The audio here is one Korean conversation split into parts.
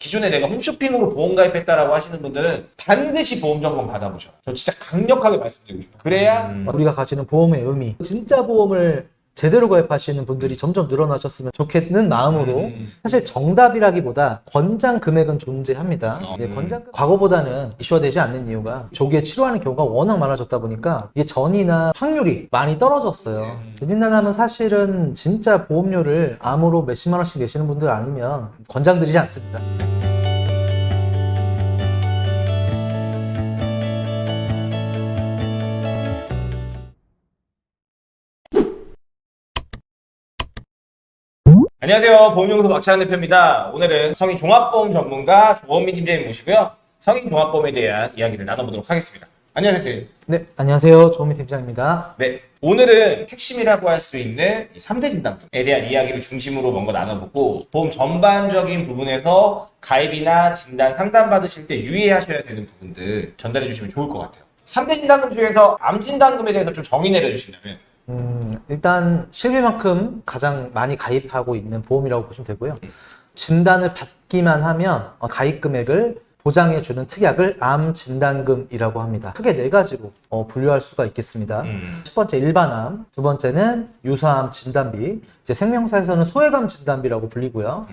기존에 내가 홈쇼핑으로 보험 가입했다라고 하시는 분들은 반드시 보험 점검 받아보셔라. 저 진짜 강력하게 말씀드리고 싶어요. 그래야 음. 우리가 가지는 보험의 의미 진짜 보험을 제대로 가입하시는 분들이 점점 늘어나셨으면 좋겠는 마음으로 음. 사실 정답이라기보다 권장 금액은 존재합니다. 어, 네, 음. 권장 금- 과거보다는 이슈화 되지 않는 이유가 조기에 치료하는 경우가 워낙 많아졌다 보니까 이게 전이나 확률이 많이 떨어졌어요. 음. 대진단하면 사실은 진짜 보험료를 암으로 몇십만 원씩 내시는 분들 아니면 권장 드리지 않습니다. 안녕하세요. 보험연구소 박찬환 대표입니다. 오늘은 성인 종합보험 전문가 조원민 팀장님 모시고요. 성인 종합보험에 대한 이야기를 나눠보도록 하겠습니다. 안녕하세요. 대표님. 네, 안녕하세요. 조미 팀장입니다. 네. 오늘은 핵심이라고 할 수 있는 이 3대 진단금에 대한 이야기를 중심으로 뭔가 나눠보고 보험 전반적인 부분에서 가입이나 진단 상담 받으실 때 유의하셔야 되는 부분들 전달해 주시면 좋을 것 같아요. 3대 진단금 중에서 암 진단금에 대해서 좀 정의 내려주신다면 음, 일단 실비만큼 가장 많이 가입하고 있는 보험이라고 보시면 되고요. 진단을 받기만 하면 어, 가입 금액을 보장해주는 특약을 암 진단금이라고 합니다. 크게 네 가지로 어, 분류할 수가 있겠습니다. 음. 첫 번째 일반암, 두 번째는 유사암 진단비, 이제 생명사에서는 소외감 진단비라고 불리고요.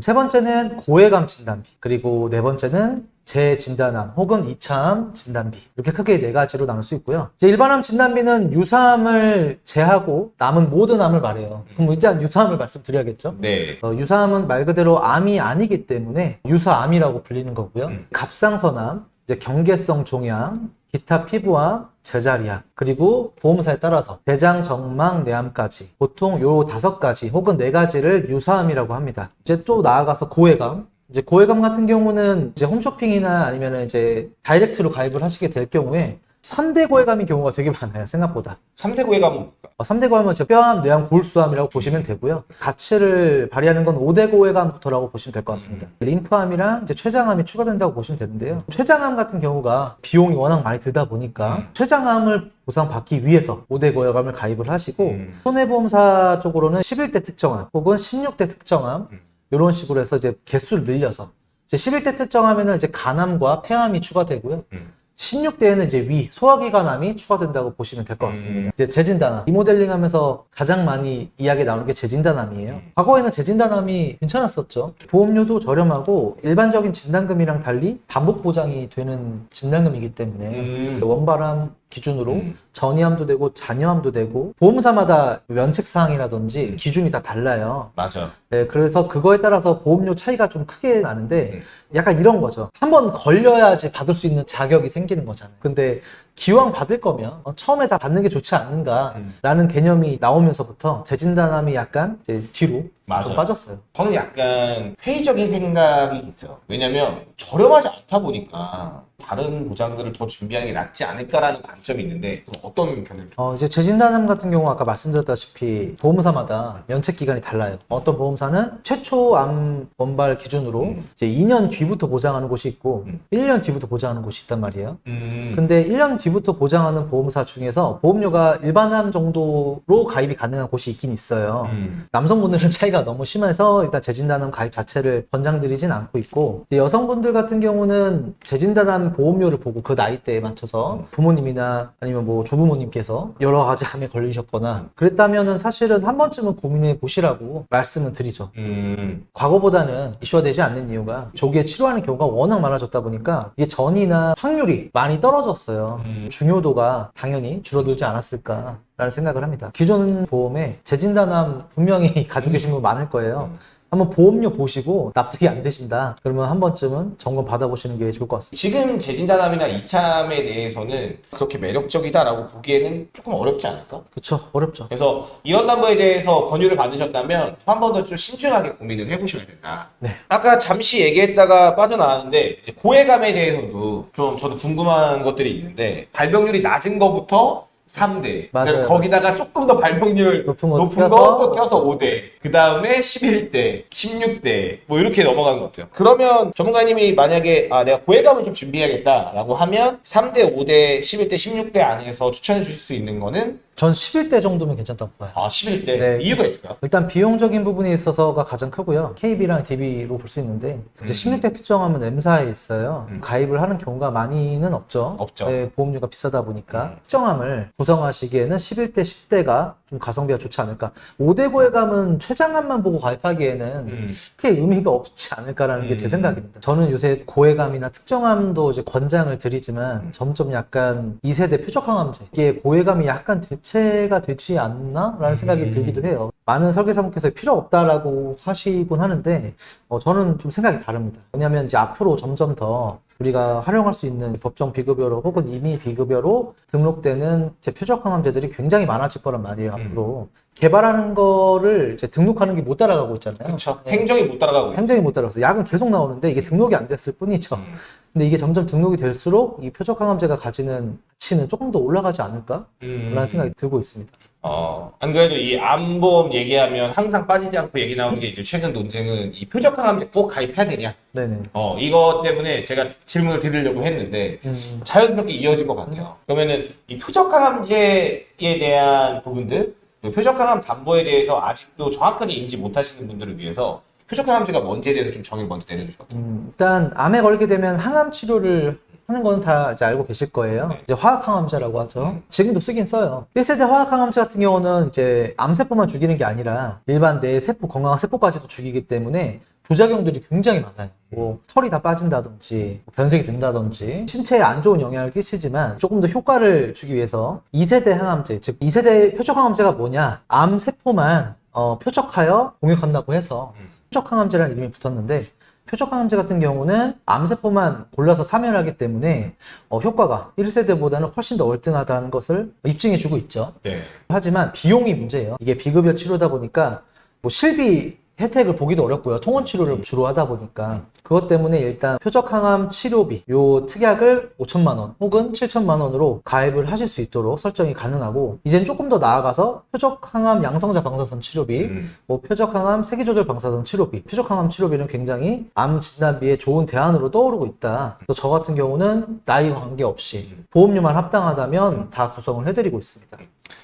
세 번째는 고해감 진단비, 그리고 네 번째는 재진단암 혹은 2차암 진단비 이렇게 크게 네 가지로 나눌 수 있고요. 이제 일반암 진단비는 유사암을 제하고 남은 모든 암을 말해요. 그럼 일단 유사암을 말씀드려야겠죠. 네. 어, 유사암은 말 그대로 암이 아니기 때문에 유사암이라고 불리는 거고요. 음. 갑상선암, 이제 경계성 종양, 기타 피부암, 제자리암, 그리고 보험사에 따라서 대장점막내암까지 보통 요 다섯 가지 혹은 네 가지를 유사암이라고 합니다. 이제 또 나아가서 고액암. 이제 고액암 같은 경우는 이제 홈쇼핑이나 아니면 이제 다이렉트로 가입을 하시게 될 경우에 3대 고액암인 경우가 되게 많아요, 생각보다. 3대 3대 고액암은 뭘까? 어, 3대 고액암은 뼈암, 뇌암, 골수암이라고 보시면 되고요. 가치를 발휘하는 건 5대 고액암부터라고 보시면 될 것 같습니다. 림프암이랑 이제 췌장암이 추가된다고 보시면 되는데요. 췌장암 같은 경우가 비용이 워낙 많이 들다 보니까 음. 췌장암을 보상받기 위해서 5대 고액암을 가입을 하시고 음. 손해보험사 쪽으로는 11대 특정암 혹은 16대 특정암 음. 이런 식으로 해서 이제 개수를 늘려서 이제 11대 특정암에는 이제 간암과 폐암이 추가되고요. 음. 16대에는 이제 위, 소화기관암이 추가된다고 보시면 될 것 같습니다. 음. 이제 재진단암, 리모델링 하면서 가장 많이 이야기 나오는 게 재진단암이에요. 음. 과거에는 재진단암이 괜찮았었죠. 보험료도 저렴하고 일반적인 진단금이랑 달리 반복 보장이 되는 진단금이기 때문에 음. 원발암 기준으로 음. 전이암도 되고 잔여암도 되고 보험사마다 면책 사항이라든지 기준이 다 달라요. 맞아. 네, 그래서 그거에 따라서 보험료 차이가 좀 크게 나는데 음. 약간 이런 거죠. 한번 걸려야지 받을 수 있는 자격이 생기는 거잖아요. 근데 기왕 받을 거면 어, 처음에 다 받는 게 좋지 않는가라는 개념이 나오면서부터 재진단함이 약간 이제 뒤로 맞아요. 좀 빠졌어요. 저는 약간 회의적인 생각이 있어요. 왜냐면 저렴하지 않다 보니까 다른 보장들을 더 준비하는 게 낫지 않을까라는 관점이 있는데 어떤 견해를 좀- 어, 이제 재진단암 같은 경우 아까 말씀드렸다시피 보험사마다 면책 기간이 달라요. 어떤 보험사는 최초 암 원발 기준으로 음. 이제 2년 뒤부터 보장하는 곳이 있고 음. 1년 뒤부터 보장하는 곳이 있단 말이에요. 음. 근데 1년 뒤 부터 보장하는 보험사 중에서 보험료가 일반암 정도로 가입이 가능한 곳이 있긴 있어요. 음. 남성분들은 차이가 너무 심해서 일단 재진단암 가입 자체를 권장드리진 않고 있고 여성분들 같은 경우는 재진단암 보험료를 보고 그 나이대에 맞춰서 부모님이나 아니면 뭐 조부모님께서 여러 가지 암에 걸리셨거나 그랬다면은 사실은 한 번쯤은 고민해 보시라고 말씀을 드리죠. 음. 과거보다는 이슈화 되지 않는 이유가 조기에 치료하는 경우가 워낙 많아졌다 보니까 이게 전이나 확률이 많이 떨어졌어요. 음. 중요도가 당연히 줄어들지 않았을까라는 생각을 합니다. 기존 보험에 재진단암 분명히 가지고 계신 분 많을 거예요. 음. 한번 보험료 보시고 납득이 안 되신다. 그러면 한 번쯤은 점검 받아보시는 게 좋을 것 같습니다. 지금 재진단암이나 이참에 대해서는 그렇게 매력적이다라고 보기에는 조금 어렵지 않을까? 그쵸? 어렵죠. 그래서 이런 담보에 대해서 권유를 받으셨다면 한 번 더 좀 신중하게 고민을 해보셔야 된다. 네. 아까 잠시 얘기했다가 빠져나왔는데 고해감에 대해서도 좀 저도 궁금한 것들이 있는데 발병률이 낮은 거부터 3대. 맞아요. 거기다가 조금 더 발병률 높은 거 높은 껴서? 거또 껴서 5대. 그 다음에 11대 16대. 뭐 이렇게 넘어가는 것 같아요. 그러면 전문가님이 만약에 아 내가 고해감을 좀 준비해야겠다 라고 하면 3대 5대 11대 16대 안에서 추천해 주실 수 있는 거는 전 11대 정도면 괜찮다고 봐요. 아 11대 네. 이유가 있을까요? 일단 비용적인 부분에 있어서가 가장 크고요. KB랑 DB로 볼 수 있는데 이제 음. 16대 특정하면 M사에 있어요. 음. 가입을 하는 경우가 많이는 없죠. 없죠. 네, 보험료가 비싸다 보니까 음. 특정함을 구성하시기에는 11대, 10대가 좀 가성비가 좋지 않을까. 5대 고액감은 최장암만 보고 가입하기에는 음. 크게 의미가 없지 않을까라는 게제 음. 생각입니다. 저는 요새 고해감이나 특정함도 이제 권장을 드리지만 음. 점점 약간 2세대 표적항암제 이게 고해감이 약간 대체 가 되지 않나 라는 생각이 음. 들기도 해요. 많은 설계사분께서 필요 없다라고 하시곤 하는데 어, 저는 좀 생각이 다릅니다. 왜냐하면 이제 앞으로 점점 더 우리가 활용할 수 있는 법정 비급여로 혹은 임의 비급여로 등록되는 제 표적 항암제들이 굉장히 많아질 거란 말이에요. 음. 앞으로 개발하는 거를 이제 등록하는 게 못 따라가고 있잖아요. 그렇죠. 네. 행정이 못 따라가고. 행정이 못 따라서 약은 계속 나오는데 이게 등록이 안 됐을 뿐이죠. 음. 근데 이게 점점 등록이 될수록 이 표적 항암제가 가지는 가치는 조금 더 올라가지 않을까라는 음. 생각이 들고 있습니다. 어, 안 그래도 이 암보험 얘기하면 항상 빠지지 않고 얘기 나오는 게 이제 최근 논쟁은 이 표적항암제 꼭 가입해야 되냐? 네네. 어, 이것 때문에 제가 질문을 드리려고 했는데 음, 자연스럽게 이어진 것 같아요. 그러면은 이 표적항암제에 대한 부분들, 그 표적항암 담보에 대해서 아직도 정확하게 인지 못하시는 분들을 위해서 표적항암제가 뭔지에 대해서 좀 정의를 먼저 내려주시면 어떨까요? 음, 일단 암에 걸리게 되면 항암 치료를 하는 거는 다 이제 알고 계실 거예요. 네. 이제 화학항암제라고 하죠. 음. 지금도 쓰긴 써요. 1세대 화학항암제 같은 경우는 이제 암세포만 죽이는 게 아니라 일반 내 세포, 건강한 세포까지도 죽이기 때문에 부작용들이 굉장히 많아요. 뭐 털이 다 빠진다든지 뭐 변색이 된다든지 신체에 안 좋은 영향을 끼치지만 조금 더 효과를 주기 위해서 2세대 항암제, 즉 2세대 표적 항암제가 뭐냐? 암 세포만 어, 표적하여 공격한다고 해서 음. 표적항암제라는 이름이 붙었는데 표적항암제 같은 경우는 암세포만 골라서 사멸하기 때문에 어, 효과가 1세대보다는 훨씬 더 월등하다는 것을 입증해 주고 있죠. 네. 하지만 비용이 문제예요. 이게 비급여 치료다 보니까 뭐 실비 혜택을 보기도 어렵고요. 통원 치료를 주로 하다 보니까 그것 때문에 일단 표적항암 치료비 요 특약을 5천만 원 혹은 7천만 원으로 가입을 하실 수 있도록 설정이 가능하고 이젠 조금 더 나아가서 표적항암 양성자 방사선 치료비 음. 뭐 표적항암 세기조절 방사선 치료비, 표적항암 치료비는 굉장히 암 진단비에 좋은 대안으로 떠오르고 있다. 그래서 저 같은 경우는 나이 관계없이 보험료만 합당하다면 다 구성을 해드리고 있습니다.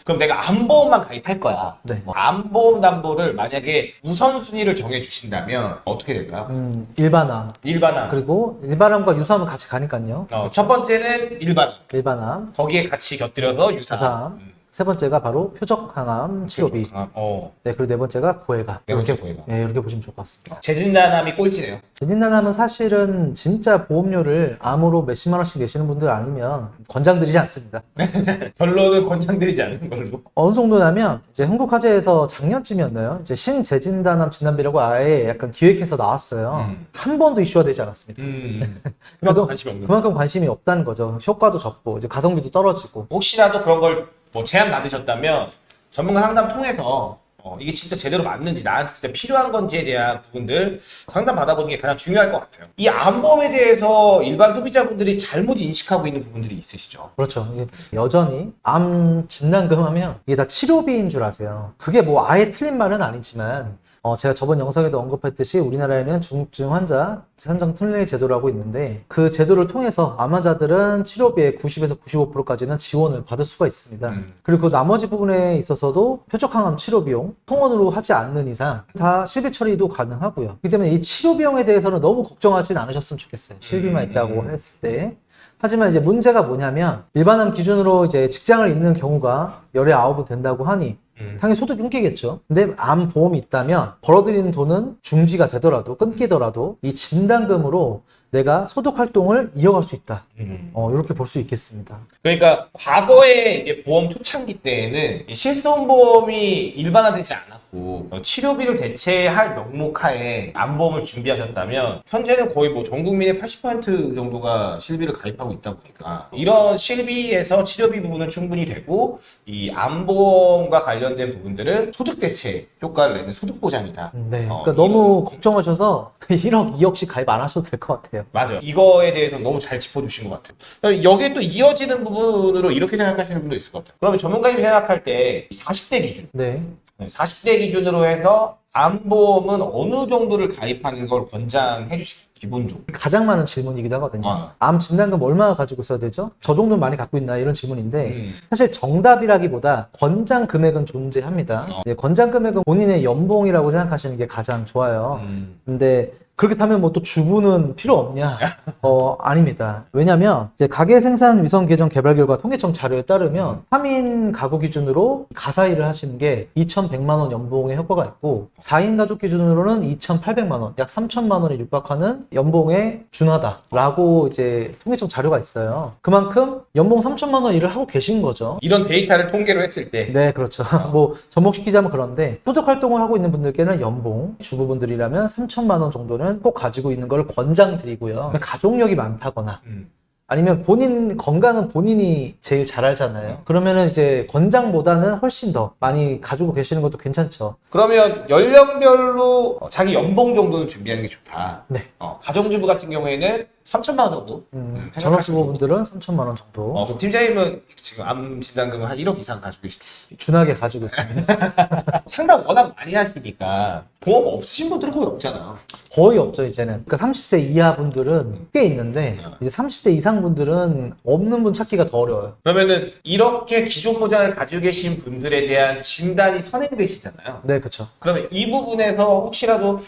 그럼 내가 암보험만 가입할 거야. 네. 뭐 암보험 담보를 만약에 우선순위를 정해주신다면 어떻게 될까요? 음, 일반 암 일반암. 그리고 일반암과 유사암은 같이 가니까요. 어, 첫 번째는 일반암. 일반암, 거기에 같이 곁들여서 유사암. 유사암. 음. 세 번째가 바로 표적항암 치료비. 표적항암. 어. 네, 그리고 네 번째가 고해가. 네 번째 고해가. 네, 이렇게 보시면 좋을 것 같습니다. 재진단암이 꼴찌네요. 재진단암은 사실은 진짜 보험료를 암으로 몇십만 원씩 내시는 분들 아니면 권장드리지 않습니다. 결론은 권장드리지 않는 걸로. 어느 정도냐면 이제 한국화재에서 작년쯤이었나요? 이제 신재진단암 진단비라고 아예 약간 기획해서 나왔어요. 음. 한 번도 이슈화 되지 않았습니다. 음. 그만큼 관심이 없는. 그만큼 관심이 없다는 거죠. 효과도 적고 이제 가성비도 떨어지고. 혹시라도 그런 걸 뭐 제안 받으셨다면 전문가 상담 통해서 어, 이게 진짜 제대로 맞는지 나한테 진짜 필요한 건지에 대한 부분들 상담 받아보는 게 가장 중요할 것 같아요. 이 암보험에 대해서 일반 소비자분들이 잘못 인식하고 있는 부분들이 있으시죠. 그렇죠. 여전히 암 진단금 하면 이게 다 치료비인 줄 아세요. 그게 뭐 아예 틀린 말은 아니지만 어, 제가 저번 영상에도 언급했듯이 우리나라에는 중증 환자 산정 특례 제도라고 있는데 그 제도를 통해서 암 환자들은 치료비의 90에서 95%까지는 지원을 받을 수가 있습니다. 음. 그리고 그 나머지 부분에 있어서도 표적항암 치료 비용 통원으로 하지 않는 이상 다 실비 처리도 가능하고요. 그렇기 때문에 이 치료 비용에 대해서는 너무 걱정하진 않으셨으면 좋겠어요. 실비만 음. 있다고 했을 때. 하지만 이제 문제가 뭐냐면 일반암 기준으로 이제 직장을 잃는 경우가 열에 아홉은 된다고 하니 음. 당연히 소득이 끊기겠죠. 근데 암 보험이 있다면 벌어들이는 돈은 중지가 되더라도 끊기더라도 이 진단금으로 내가 소득 활동을 이어갈 수 있다. 음. 어, 이렇게 볼 수 있겠습니다. 그러니까 과거에 이제 보험 초창기 때에는 이 실손보험이 일반화되지 않았고 어, 치료비를 대체할 명목하에 암보험을 준비하셨다면 현재는 거의 뭐 전 국민의 80% 정도가 실비를 가입하고 있다 보니까 이런 실비에서 치료비 부분은 충분히 되고 이 암보험과 관련된 부분들은 소득 대체 효과를 내는 소득 보장이다. 네. 어, 그러니까 너무 걱정하셔서 1억, 2억씩 가입 안 하셔도 될 것 같아요. 맞아요. 이거에 대해서 너무 잘 짚어주신 것 같아요. 그러니까 여기에 또 이어지는 부분으로 이렇게 생각하시는 분도 있을 것 같아요. 그러면 전문가님이 생각할 때 40대 기준, 네. 40대 기준으로 해서 암보험은 어느 정도를 가입하는 걸 권장해 주실까요? 기본적으로. 가장 많은 질문이기도 하거든요. 아. 암 진단금 얼마나 가지고 있어야 되죠? 저 정도는 많이 갖고 있나 이런 질문인데 음. 사실 정답이라기보다 권장 금액은 존재합니다. 어. 네, 권장 금액은 본인의 연봉이라고 생각하시는 게 가장 좋아요. 음. 근데 그렇게 타면 뭐 또 주부는 필요 없냐? 어, 아닙니다. 왜냐면 이제 가계 생산 위성 계정 개발 결과 통계청 자료에 따르면 3인 가구 기준으로 가사 일을 하시는 게 2,100만 원 연봉의 효과가 있고 4인 가족 기준으로는 2,800만 원, 약 3천만 원에 육박하는 연봉에 준하다라고 이제 통계청 자료가 있어요. 그만큼 연봉 3천만 원 일을 하고 계신 거죠. 이런 데이터를 통계로 했을 때 네, 그렇죠. 뭐 접목시키자면 그런데 소득 활동을 하고 있는 분들께는 연봉, 주부분들이라면 3천만 원 정도는 꼭 가지고 있는 걸 권장드리고요. 가족력이 많다거나 음. 아니면 본인 건강은 본인이 제일 잘 알잖아요. 그러면은 이제 권장보다는 훨씬 더 많이 가지고 계시는 것도 괜찮죠. 그러면 연령별로 어, 자기 연봉 정도는 준비하는 게 좋다. 네. 어, 가정주부 같은 경우에는 3천만 원 정도. 음, 전업주부분들은 3천만 원 정도 어, 그럼 팀장님은 지금 암 진단금을 한 1억 이상 가지고 계시죠. 준하게 가지고 있습니다. 상담 워낙 많이 하시니까 보험 없으신 분들은 거의 없잖아. 거의 없죠 이제는. 그러니까 30세 이하 분들은 꽤 있는데 이제 30대 이상 분들은 없는 분 찾기가 더 어려워요. 그러면은 이렇게 기존 보장을 가지고 계신 분들에 대한 진단이 선행되시잖아요. 네, 그렇죠. 그러면 이 부분에서 혹시라도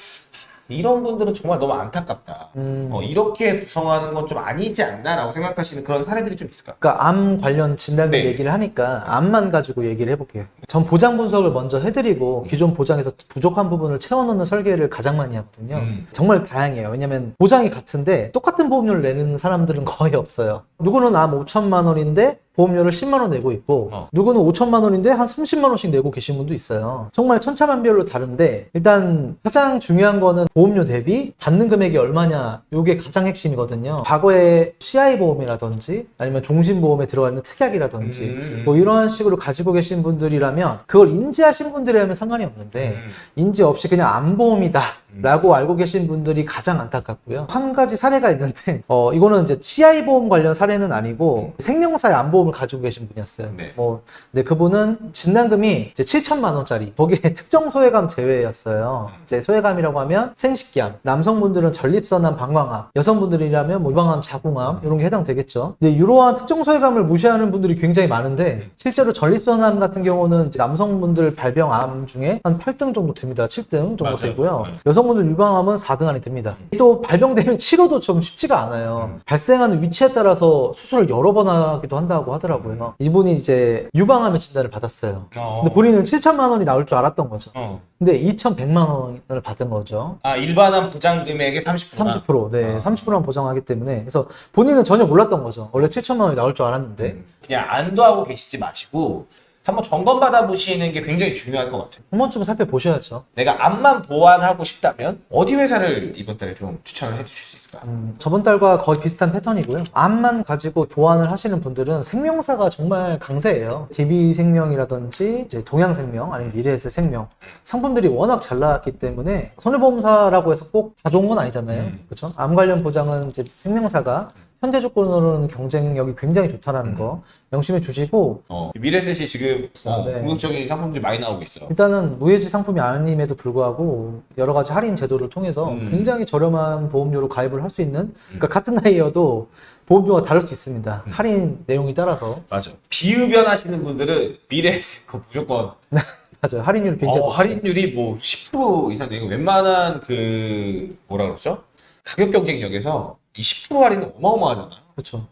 이런 분들은 정말 너무 안타깝다. 음. 어, 이렇게 구성하는 건 좀 아니지 않나라고 생각하시는 그런 사례들이 좀 있을까요? 그러니까 암 관련 진단금 네. 얘기를 하니까 암만 가지고 얘기를 해볼게요. 전 보장 분석을 먼저 해드리고 기존 보장에서 부족한 부분을 채워넣는 설계를 가장 많이 하거든요. 음. 정말 다양해요. 왜냐면 보장이 같은데 똑같은 보험료를 내는 사람들은 거의 없어요. 누구는 암 5천만 원인데 보험료를 10만 원 내고 있고 어. 누구는 5천만 원인데 한 30만 원씩 내고 계신 분도 있어요. 정말 천차만별로 다른데 일단 가장 중요한 거는 보험료 대비 받는 금액이 얼마냐 이게 가장 핵심이거든요. 과거에 CI 보험이라든지 아니면 종신보험에 들어가 있는 특약이라든지 음. 뭐 이런 식으로 가지고 계신 분들이라면 그걸 인지하신 분들이라면 상관이 없는데 음. 인지 없이 그냥 암보험이다 라고 알고 계신 분들이 가장 안타깝고요. 한 가지 사례가 있는데 어 이거는 이제 CI 보험 관련 사례는 아니고 생명사의 암보험을 가지고 계신 분이었어요. 네. 뭐 근데 그분은 진단금이 이제 7천만 원짜리 거기에 특정 소외감 제외였어요. 이제 소외감이라고 하면 생식기암, 남성분들은 전립선암, 방광암, 여성분들이라면 뭐 유방암, 자궁암 이런 게 해당되겠죠. 근데 이러한 특정 소외감을 무시하는 분들이 굉장히 많은데 실제로 전립선암 같은 경우는 남성분들 발병암 중에 한 8등 정도 됩니다. 7등 정도 맞아요. 되고요. 네. 여성 분들 유방암은 4등 안에 듭니다. 또 발병되면 치료도 좀 쉽지가 않아요. 음. 발생하는 위치에 따라서 수술을 여러 번 하기도 한다고 하더라고요. 이분이 이제 유방암의 진단을 받았어요. 어. 근데 본인은 7천만 원이 나올 줄 알았던 거죠. 어. 근데 2,100만 원을 받은 거죠. 아 일반암 보장 금액의 30%. 30%, 네, 아. 30%만 보장하기 때문에. 그래서 본인은 전혀 몰랐던 거죠. 원래 7천만 원이 나올 줄 알았는데. 그냥 안도하고 계시지 마시고 한번 점검 받아 보시는 게 굉장히 중요할 것 같아요. 한 번쯤은 살펴보셔야죠. 내가 암만 보완하고 싶다면 어디 회사를 이번 달에 좀 추천을 해주실 수 있을까? 음, 저번 달과 거의 비슷한 패턴이고요. 암만 가지고 보완을 하시는 분들은 생명사가 정말 강세예요. DB생명이라든지 이제 동양생명 아니면 미래에셋 생명 상품들이 워낙 잘 나왔기 때문에 손해보험사라고 해서 꼭 다 좋은 건 아니잖아요. 음. 그렇죠? 암 관련 보장은 이제 생명사가 현재 조건으로는 경쟁력이 굉장히 좋다라는 거 명심해 주시고 어, 미래셋이 지금 어, 아, 네. 궁극적인 상품들이 많이 나오고 있어. 일단은 무해지 상품이 아님에도 불구하고 여러 가지 할인 제도를 통해서 음. 굉장히 저렴한 보험료로 가입을 할 수 있는 그러니까 같은 나이여도 보험료가 다를 수 있습니다. 음. 할인 내용이 따라서 맞아. 비흡연하시는 분들은 미래셋 거 무조건 맞아요. 할인율이 굉장히 어. 할인율이 뭐 10% 이상 되고 웬만한 그 뭐라 그러죠? 가격 경쟁력에서 이10% 할인은 어마어마하잖아요. 그렇죠.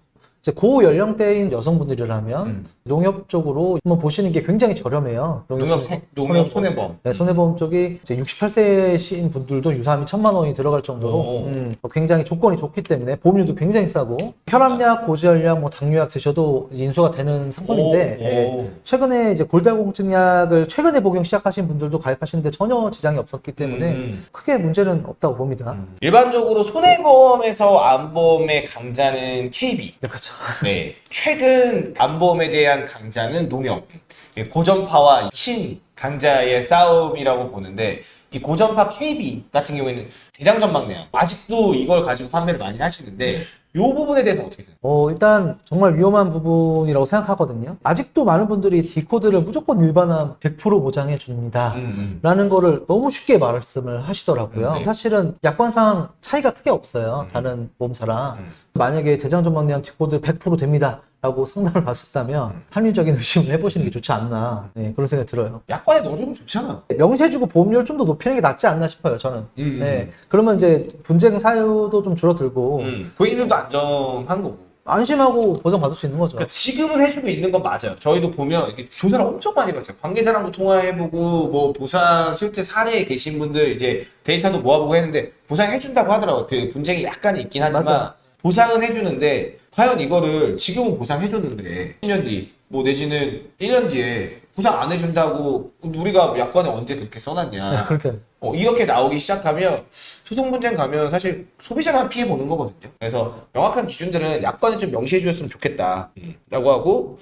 이제 고 연령대인 여성분들이라면 음. 농협 쪽으로 한번 보시는 게 굉장히 저렴해요. 농협 세- 농협 손해보험. 네, 손해보험 쪽이 이제 68세신 분들도 유사암이 천만 원이 들어갈 정도로 오. 음, 굉장히 조건이 좋기 때문에 보험료도 굉장히 싸고 혈압약, 고지혈약, 뭐 당뇨약 드셔도 인수가 되는 상품인데 오, 예, 오. 최근에 이제 골다공증약을 최근에 복용 시작하신 분들도 가입하시는데 전혀 지장이 없었기 때문에 음. 크게 문제는 없다고 봅니다. 일반적으로 손해보험에서 암보험의 강자는 KB. 네, 그렇죠. 네. 최근 암보험에 대한 강자는 농협. 예, 고전파와 신 강자의 싸움이라고 보는데 이 고전파 KB 같은 경우에는 대장전망내암 아직도 이걸 가지고 판매를 많이 하시는데 이 부분에 대해서 어떻게 생각해요? 어, 일단 정말 위험한 부분이라고 생각하거든요. 아직도 많은 분들이 디코드를 무조건 일반화 100% 보장해 줍니다. 음, 라는 거를 너무 쉽게 말씀을 하시더라고요. 네. 사실은 약관상 차이가 크게 없어요. 음. 다른 보험사랑. 음. 만약에 대장점막내암 D코드 100% 됩니다. 라고 상담을 받았다면 음. 합리적인 의심을 해보시는 게 좋지 않나 네, 그런 생각이 들어요. 약관에 넣어주면 좋잖아. 명시해 주고 보험료를 좀 더 높이는 게 낫지 않나 싶어요. 저는. 음, 네, 그러면 이제 분쟁 사유도 좀 줄어들고 음. 고객님도 안전한 거고. 안심하고 보장 받을 수 있는 거죠. 그러니까 지금은 해주고 있는 건 맞아요. 저희도 보면 이렇게 조사를 엄청 많이 봤어요. 관계자랑도 통화해보고 뭐 보상 실제 사례에 계신 분들 이제 데이터도 모아보고 했는데 보상해준다고 하더라고요. 그 분쟁이 약간 있긴 하지만 맞아요. 보상은 해주는데 과연 이거를 지금은 보상해줬는데 10년 뒤, 뭐 내지는 1년 뒤에 보상 안 해준다고 우리가 약관에 언제 그렇게 써놨냐. 네, 그렇게 어, 이렇게 나오기 시작하면 소송 분쟁 가면 사실 소비자만 피해 보는 거거든요. 그래서 명확한 기준들은 약관에 좀 명시해 주셨으면 좋겠다. 라고 하고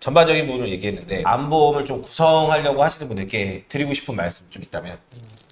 전반적인 부분을 얘기했는데 암보험을 좀 구성하려고 하시는 분들께 드리고 싶은 말씀 좀 있다면.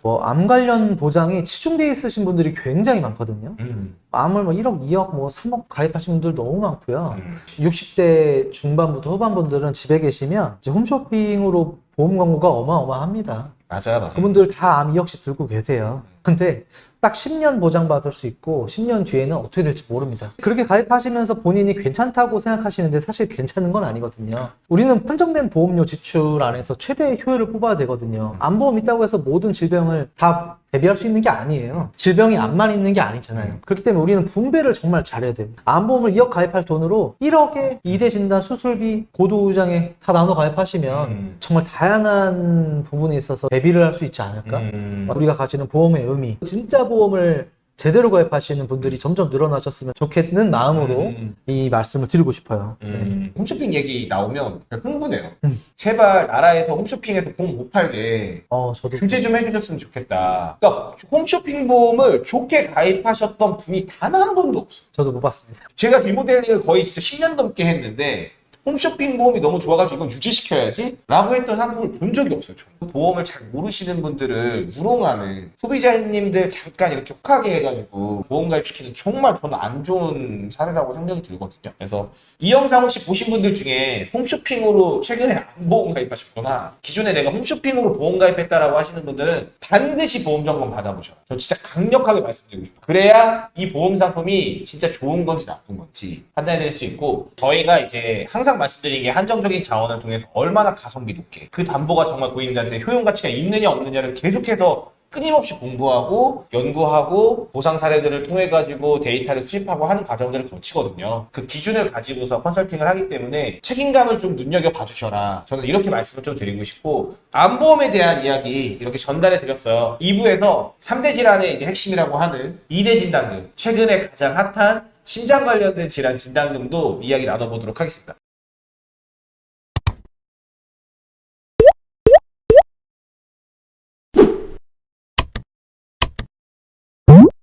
뭐암 관련 보장이 치중돼 있으신 분들이 굉장히 많거든요. 음. 암을 뭐 1억, 2억, 뭐 3억 가입하신 분들 너무 많고요. 음. 60대 중반부터 후반분들은 집에 계시면 이제 홈쇼핑으로 보험 광고가 어마어마합니다. 맞아요, 맞아요. 그분들 다 암 2억씩 들고 계세요. 근데 딱 10년 보장받을 수 있고 10년 뒤에는 어떻게 될지 모릅니다. 그렇게 가입하시면서 본인이 괜찮다고 생각하시는데 사실 괜찮은 건 아니거든요. 우리는 판정된 보험료 지출 안에서 최대 효율을 뽑아야 되거든요. 암보험 있다고 해서 모든 질병을 다 대비할 수 있는 게 아니에요. 질병이 암만 있는 게 아니잖아요. 그렇기 때문에 우리는 분배를 정말 잘해야 돼요. 암보험을 2억 가입할 돈으로 1억에 2대 진단, 수술비, 고도의장에 다 나눠 가입하시면 음. 정말 다양한 부분에 있어서 대비를 할 수 있지 않을까? 음. 우리가 가지는 보험의 의미, 진짜 보험을 제대로 가입하시는 분들이 점점 늘어나셨으면 좋겠는 마음으로 음. 이 말씀을 드리고 싶어요. 음. 홈쇼핑 얘기 나오면 흥분해요. 음. 제발 나라에서 홈쇼핑에서 보험 못 팔게 어, 저도 규제 좀 해주셨으면 좋겠다. 그러니까 홈쇼핑 보험을 좋게 가입하셨던 분이 단한 번도 없어. 저도 못 봤습니다. 제가 리모델링을 거의 진짜 10년 넘게 했는데 홈쇼핑 보험이 너무 좋아가지고 이건 유지시켜야지 라고 했던 상품을 본 적이 없어요. 저는. 보험을 잘 모르시는 분들을 우롱하는 소비자님들 잠깐 이렇게 혹하게 해가지고 보험 가입시키는 정말 저는 안 좋은 사례라고 생각이 들거든요. 그래서 이 영상 혹시 보신 분들 중에 홈쇼핑으로 최근에 안 보험 가입하셨거나 기존에 내가 홈쇼핑으로 보험 가입했다라고 하시는 분들은 반드시 보험 점검 받아보셔라. 저 진짜 강력하게 말씀드리고 싶어요. 그래야 이 보험 상품이 진짜 좋은 건지 나쁜 건지 판단해 드릴 수 있고 저희가 이제 항상 말씀드린 게 한정적인 자원을 통해서 얼마나 가성비 높게 그 담보가 정말 고객님들한테 효용 가치가 있느냐 없느냐를 계속해서 끊임없이 공부하고 연구하고 보상 사례들을 통해 가지고 데이터를 수집하고 하는 과정들을 거치거든요. 그 기준을 가지고서 컨설팅을 하기 때문에 책임감을 좀 눈여겨 봐 주셔라. 저는 이렇게 말씀을 좀 드리고 싶고 암보험에 대한 이야기 이렇게 전달해 드렸어요. 2부에서 3대 질환의 이제 핵심이라고 하는 2대 진단금 최근에 가장 핫한 심장 관련된 질환 진단금도 이야기 나눠보도록 하겠습니다.